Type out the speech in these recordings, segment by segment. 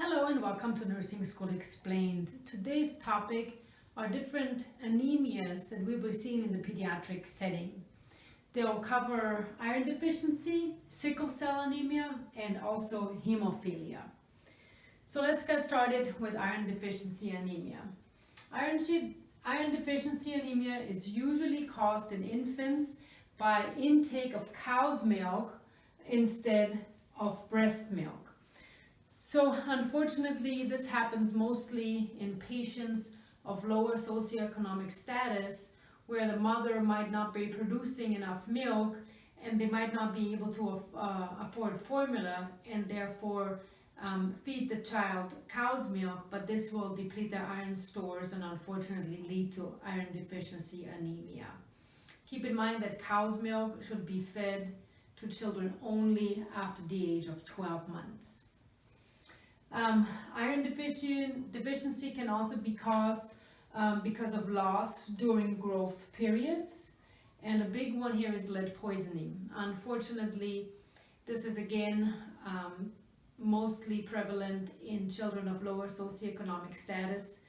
Hello and welcome to Nursing School Explained. Today's topic are different anemias that we'll be seeing in the pediatric setting. They'll cover iron deficiency, sickle cell anemia, and also hemophilia. So let's get started with iron deficiency anemia. Iron, iron deficiency anemia is usually caused in infants by intake of cow's milk instead of breast milk. So unfortunately, this happens mostly in patients of lower socioeconomic status where the mother might not be producing enough milk and they might not be able to uh, afford formula and therefore um, feed the child cow's milk, but this will deplete their iron stores and unfortunately lead to iron deficiency anemia. Keep in mind that cow's milk should be fed to children only after the age of 12 months. Um, iron deficiency can also be caused um, because of loss during growth periods. And a big one here is lead poisoning. Unfortunately, this is again um, mostly prevalent in children of lower socioeconomic status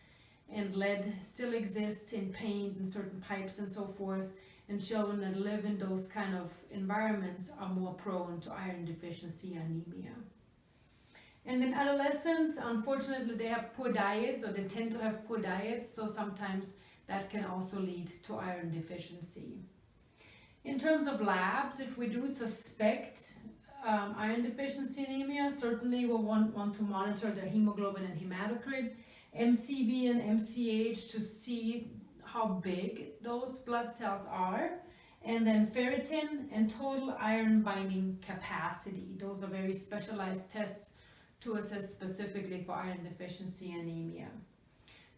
and lead still exists in paint and certain pipes and so forth and children that live in those kind of environments are more prone to iron deficiency anemia. And in adolescents, unfortunately, they have poor diets or they tend to have poor diets, so sometimes that can also lead to iron deficiency. In terms of labs, if we do suspect um, iron deficiency anemia, certainly we'll want, want to monitor their hemoglobin and hematocrit, MCV and MCH to see how big those blood cells are, and then ferritin and total iron binding capacity. Those are very specialized tests to assess specifically for iron deficiency anemia.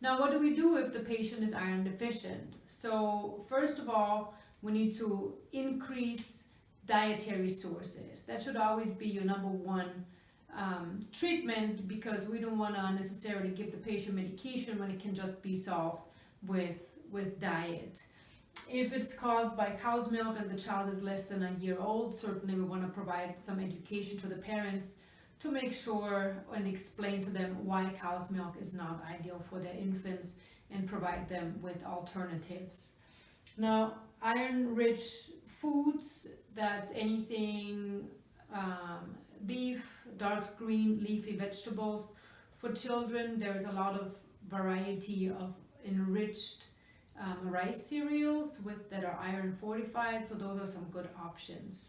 Now, what do we do if the patient is iron deficient? So first of all, we need to increase dietary sources. That should always be your number one um, treatment because we don't want to necessarily give the patient medication when it can just be solved with, with diet. If it's caused by cow's milk and the child is less than a year old, certainly we want to provide some education to the parents to make sure and explain to them why cow's milk is not ideal for their infants and provide them with alternatives. Now, iron-rich foods, that's anything um, beef, dark green leafy vegetables. For children, there's a lot of variety of enriched um, rice cereals with that are iron fortified, so those are some good options.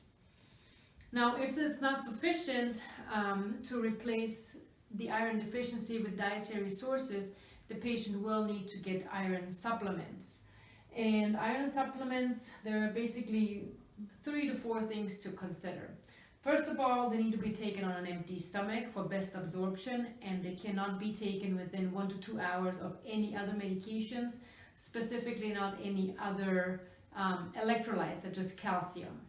Now, if it's not sufficient um, to replace the iron deficiency with dietary sources, the patient will need to get iron supplements. And iron supplements, there are basically three to four things to consider. First of all, they need to be taken on an empty stomach for best absorption and they cannot be taken within one to two hours of any other medications, specifically not any other um, electrolytes such as calcium.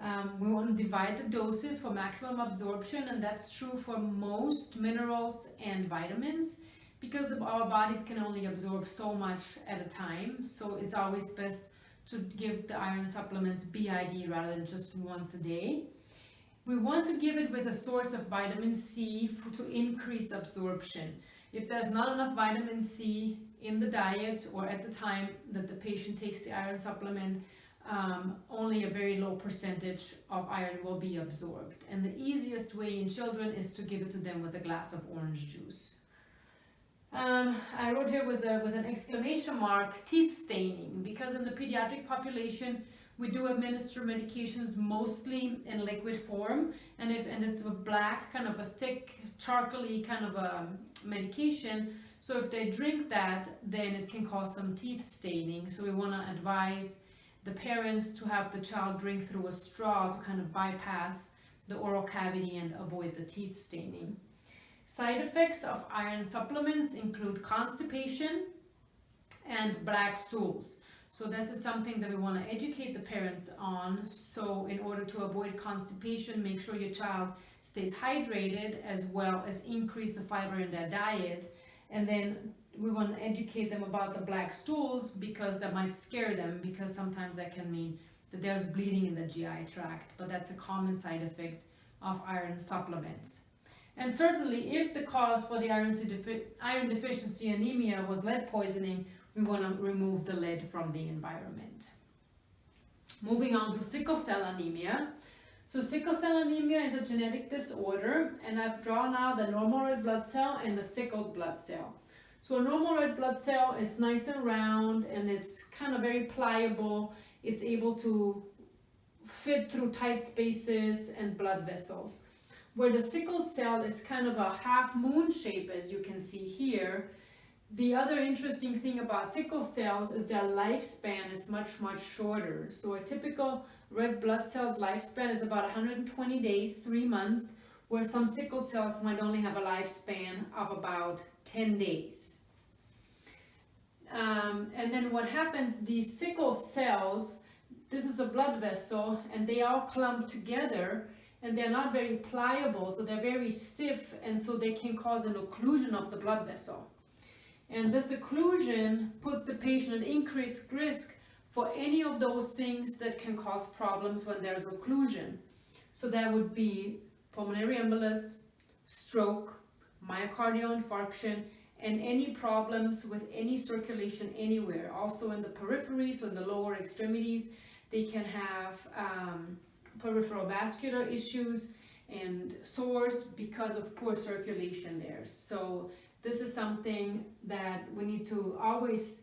Um, we want to divide the doses for maximum absorption and that's true for most minerals and vitamins because our bodies can only absorb so much at a time so it's always best to give the iron supplements BID rather than just once a day. We want to give it with a source of vitamin C for, to increase absorption. If there's not enough vitamin C in the diet or at the time that the patient takes the iron supplement, um, only a very low percentage of iron will be absorbed. And the easiest way in children is to give it to them with a glass of orange juice. Um, I wrote here with, a, with an exclamation mark, teeth staining, because in the pediatric population, we do administer medications mostly in liquid form, and if and it's a black, kind of a thick, charcoaly kind of a medication, so if they drink that, then it can cause some teeth staining. So we want to advise the parents to have the child drink through a straw to kind of bypass the oral cavity and avoid the teeth staining. Side effects of iron supplements include constipation and black stools. So this is something that we want to educate the parents on. So in order to avoid constipation, make sure your child stays hydrated as well as increase the fiber in their diet. And then we want to educate them about the black stools because that might scare them because sometimes that can mean that there's bleeding in the GI tract, but that's a common side effect of iron supplements. And certainly, if the cause for the iron, defi iron deficiency anemia was lead poisoning, we want to remove the lead from the environment. Moving on to sickle cell anemia. So sickle cell anemia is a genetic disorder, and I've drawn out the normal red blood cell and the sickled blood cell. So a normal red blood cell is nice and round, and it's kind of very pliable. It's able to fit through tight spaces and blood vessels where the sickled cell is kind of a half moon shape as you can see here. The other interesting thing about sickle cells is their lifespan is much, much shorter. So a typical red blood cell's lifespan is about 120 days, three months, where some sickled cells might only have a lifespan of about 10 days. Um, and then what happens, these sickle cells, this is a blood vessel, and they all clump together, and they're not very pliable, so they're very stiff, and so they can cause an occlusion of the blood vessel. And this occlusion puts the patient at increased risk for any of those things that can cause problems when there's occlusion. So that would be pulmonary embolus, stroke, myocardial infarction, and any problems with any circulation anywhere. Also in the periphery, so in the lower extremities, they can have um, peripheral vascular issues and sores because of poor circulation there. So this is something that we need to always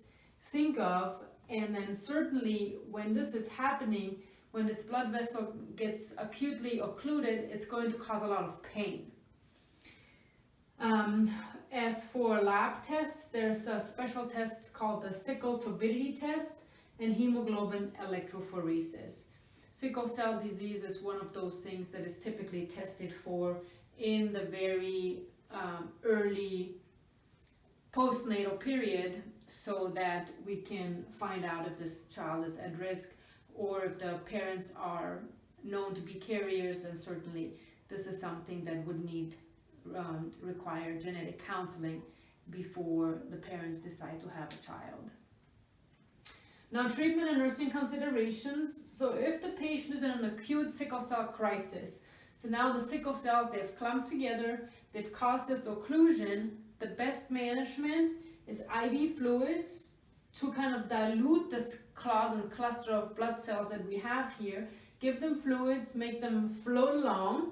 think of and then certainly when this is happening, when this blood vessel gets acutely occluded, it's going to cause a lot of pain. Um, as for lab tests, there's a special test called the sickle turbidity test and hemoglobin electrophoresis. Sickle cell disease is one of those things that is typically tested for in the very um, early postnatal period so that we can find out if this child is at risk or if the parents are known to be carriers then certainly this is something that would need um, require genetic counseling before the parents decide to have a child. Now treatment and nursing considerations. So if the patient is in an acute sickle cell crisis, so now the sickle cells, they've clumped together, they've caused this occlusion, the best management is IV fluids to kind of dilute this clot and cluster of blood cells that we have here, give them fluids, make them flow along,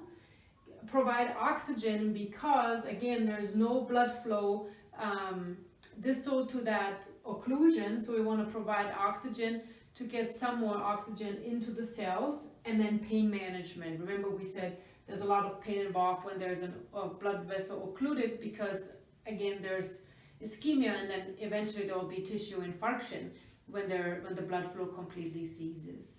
provide oxygen because again there's no blood flow um, distal to that occlusion, so we want to provide oxygen to get some more oxygen into the cells, and then pain management. Remember we said there's a lot of pain involved when there's an, a blood vessel occluded because again there's ischemia and then eventually there will be tissue infarction when, there, when the blood flow completely ceases.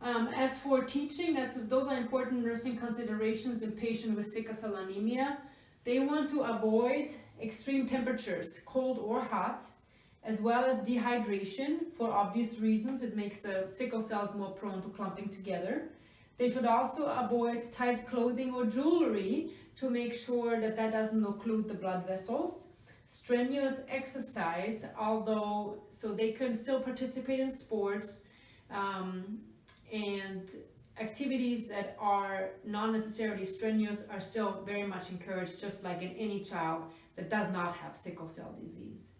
Um, as for teaching, that's, those are important nursing considerations in patients with sickle cell anemia. They want to avoid extreme temperatures, cold or hot, as well as dehydration for obvious reasons. It makes the sickle cells more prone to clumping together. They should also avoid tight clothing or jewelry to make sure that that doesn't occlude the blood vessels. Strenuous exercise, although, so they can still participate in sports um, and activities that are not necessarily strenuous are still very much encouraged, just like in any child that does not have sickle cell disease.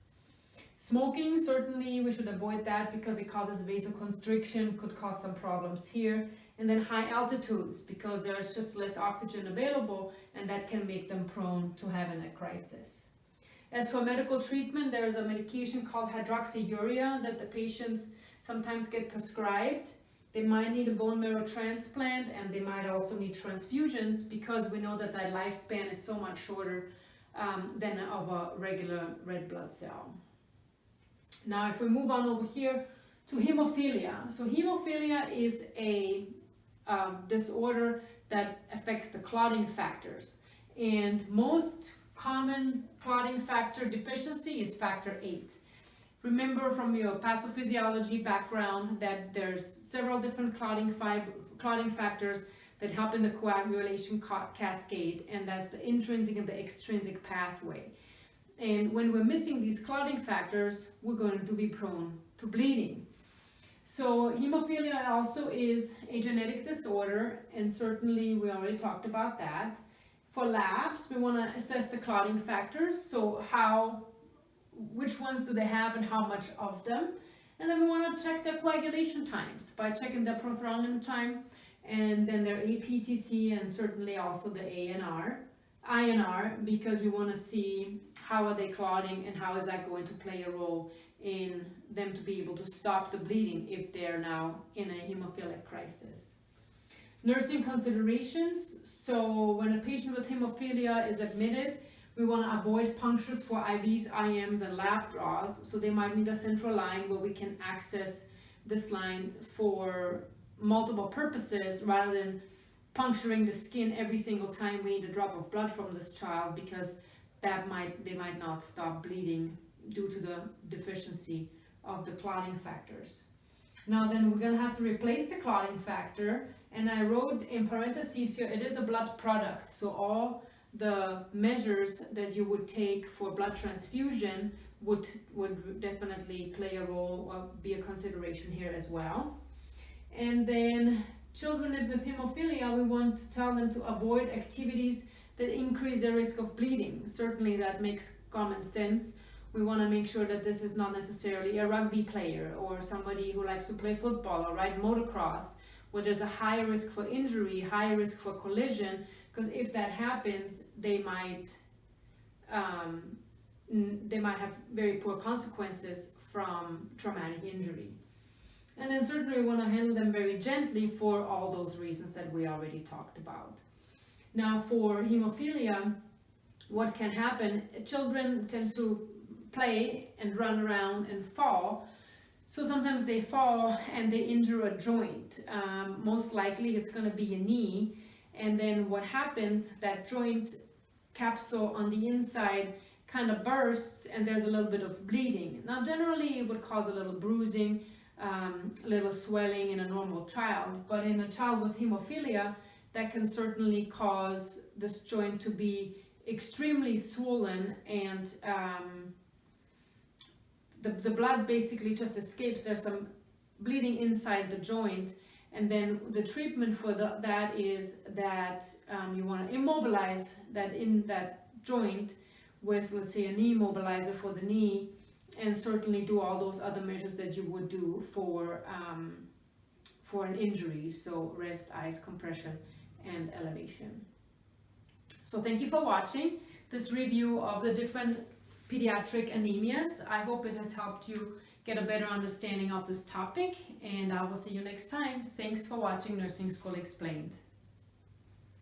Smoking, certainly we should avoid that because it causes vasoconstriction, could cause some problems here. And then high altitudes because there's just less oxygen available and that can make them prone to having a crisis. As for medical treatment, there's a medication called hydroxyurea that the patients sometimes get prescribed. They might need a bone marrow transplant and they might also need transfusions because we know that that lifespan is so much shorter um, than of a regular red blood cell. Now if we move on over here to hemophilia. So hemophilia is a um, disorder that affects the clotting factors. And most common clotting factor deficiency is factor 8. Remember from your pathophysiology background that there's several different clotting, clotting factors that help in the coagulation cascade, and that's the intrinsic and the extrinsic pathway. And when we're missing these clotting factors, we're going to be prone to bleeding. So hemophilia also is a genetic disorder, and certainly we already talked about that. For labs, we want to assess the clotting factors, so how, which ones do they have and how much of them. And then we want to check their coagulation times by checking their prothrombin time and then their APTT and certainly also the ANR, INR, because we want to see how are they clotting and how is that going to play a role in them to be able to stop the bleeding if they're now in a hemophilic crisis. Nursing considerations, so when a patient with hemophilia is admitted, we want to avoid punctures for IVs, IMs, and lab draws, so they might need a central line where we can access this line for multiple purposes rather than puncturing the skin every single time we need a drop of blood from this child because that might they might not stop bleeding due to the deficiency of the clotting factors. Now then we're gonna have to replace the clotting factor and I wrote in parentheses here, it is a blood product. So all the measures that you would take for blood transfusion would, would definitely play a role or be a consideration here as well. And then children with hemophilia, we want to tell them to avoid activities that increase the risk of bleeding. Certainly that makes common sense. We want to make sure that this is not necessarily a rugby player or somebody who likes to play football or ride motocross where there's a high risk for injury, high risk for collision, because if that happens, they might um, they might have very poor consequences from traumatic injury. And then certainly we want to handle them very gently for all those reasons that we already talked about. Now for hemophilia, what can happen, children tend to play and run around and fall. So sometimes they fall and they injure a joint. Um, most likely it's going to be a knee. And then what happens, that joint capsule on the inside kind of bursts and there's a little bit of bleeding. Now generally it would cause a little bruising, um, a little swelling in a normal child, but in a child with hemophilia, that can certainly cause this joint to be extremely swollen and um, the, the blood basically just escapes. There's some bleeding inside the joint and then the treatment for the, that is that um, you want to immobilize that in that joint with let's say a knee mobilizer for the knee and certainly do all those other measures that you would do for um, for an injury. So rest ice compression and elevation. So thank you for watching this review of the different pediatric anemias. I hope it has helped you get a mm-hmm. better understanding of this topic and i will see you next time. Thanks for watching nursing school explained